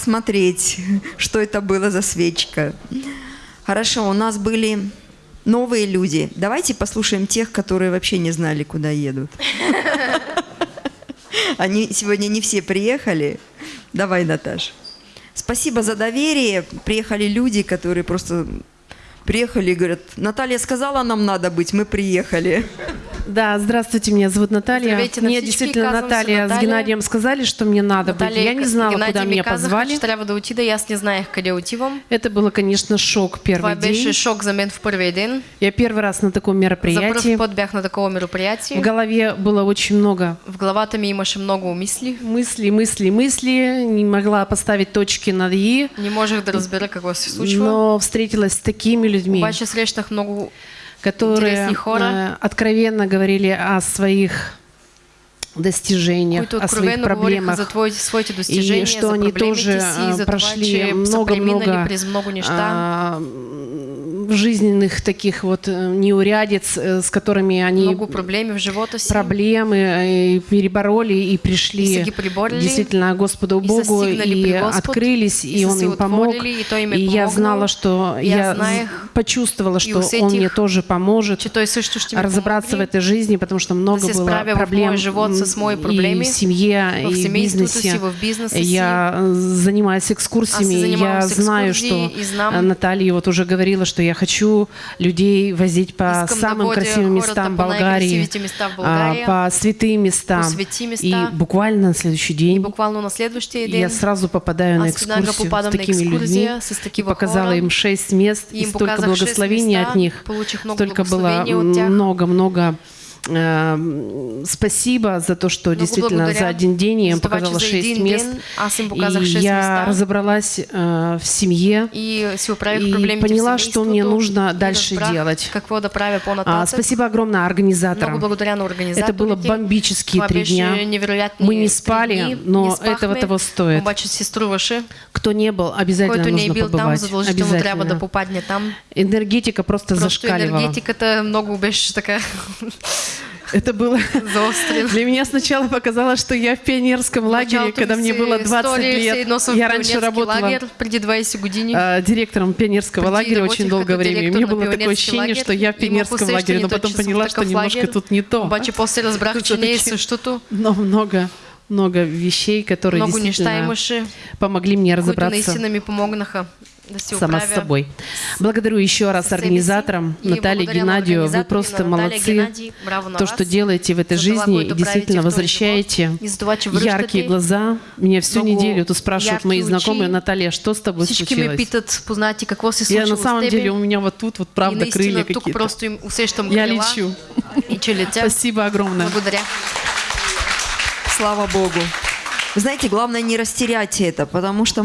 смотреть, что это было за свечка. Хорошо, у нас были новые люди. Давайте послушаем тех, которые вообще не знали, куда едут. Они сегодня не все приехали. Давай, Наташ. Спасибо за доверие. Приехали люди, которые просто приехали и говорят, Наталья сказала, нам надо быть, мы приехали. Да, здравствуйте, меня зовут Наталья. Здравейте, мне действительно се Наталья, с Наталья. Геннадием сказали, что мне надо быть. Я не знала, Геннадий куда меня позвали. Это было, конечно, шок Това первый беше день. шок за мен в първия ден. Я первый раз на таком мероприятии. на такова В мероприятие. голове было очень много В главата ми имаше много мыслей, мыслей, мыслей. Не могла поставить точки над «и». Не можех да разбера какво се случва. Но встретилась с такими людьми, Обаче срещнах много которые хора. э, откровенно говорили о своих достижениях, о своих проблемах. за твои, своите достижения, и что они тоже това, прошли много-много жизненных таких вот э, неурядиц, э, с которыми они много проблеми в живота си. проблемы э, и перебороли и И пришли приборили, действительно Господу и Богу и при Господ, открылись, и и Он им помог. и Той им И я знала, что Я я, почувствовала, и что Он мне тоже поможет също ще ми разобраться в помогне. этой жизни, потому что много было в проблем живот с мои м, проблеми, и в семье, в и в бизнесе. в бизнеса си. Я занимаюсь экскурсиями, и занимавам я знаю, что и Наталья вот уже говорила, что я хочу людей возить по самым красивым местам Болгарии, места а, България, по святым местам. И буквально на следующий день. Буквално на следващия ден я сразу попадаю на веднага экскурсию с такими людьми. и показала им шесть мест, И столько благословений от них, столько было много-много спасибо за то, что Много действительно благодаря за один день я им показала че за шесть един мест. ден аз им показах и я разобралась э, в семье. И и поняла, что мне нужно дальше делать. А, спасибо огромное организаторам. Благодаря на Это было бомбические три дня. Мы не спали, но этого того стоит. Кто не был, обязательно Който не нужно бил там, трябва Обязательно. да попадне там. Энергетика просто, Просто зашкаливала. енергетиката много беше така Это было. Для меня сначала показалось, что я в пионерском лагере, Началото когда мне было 20 стори все лет. Я раньше работала лагер преди 20 години. а, директором пионерского Преди лагеря очень долгое время. И мне на было такое ощущение, лагер. что я в пионерском лагере, но потом поняла, что немножко тут не то. Обаче после разбрах, същото. Но много, много вещей, которые Много действительно помогли мне разобраться сама с собой. Благодарю еще раз организаторам, Наталье Геннадию. Вы просто молодцы. То, что делаете в этой жизни, и действительно возвращаете яркие глаза. Меня всю неделю тут спрашивают мои знакомые. Наталья, что с тобой случилось? Я на самом деле, у меня вот тут вот правда крылья какие-то. Я лечу. Спасибо огромное. Благодаря. Слава Богу. Вы знаете, главное не растерять это, потому что